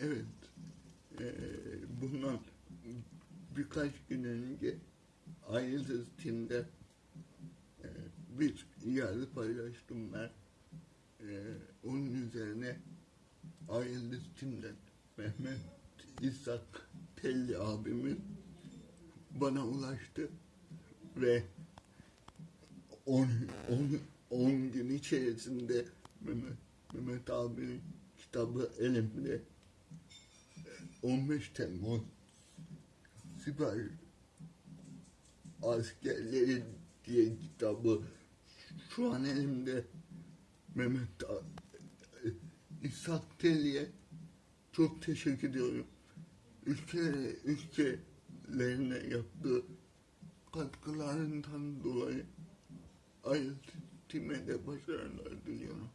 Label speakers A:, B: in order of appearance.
A: Evet. Ee, bundan birkaç gün önce ayrıca Tim'de e, bir yazı paylaştım ben. Ee, onun üzerine ayrıca Tim'den Mehmet İshak Telli abimin bana ulaştı ve 10 10 gün içerisinde Mehmet, Mehmet abinin kitabı elimde 15 Temmuz Siper Askerleri diye kitabı şu an elimde Mehmet İshak Telli'ye çok teşekkür ediyorum. Ülkelere, ülkelerine yaptığı katkılarından dolayı Tim'e de başarılar diliyorum.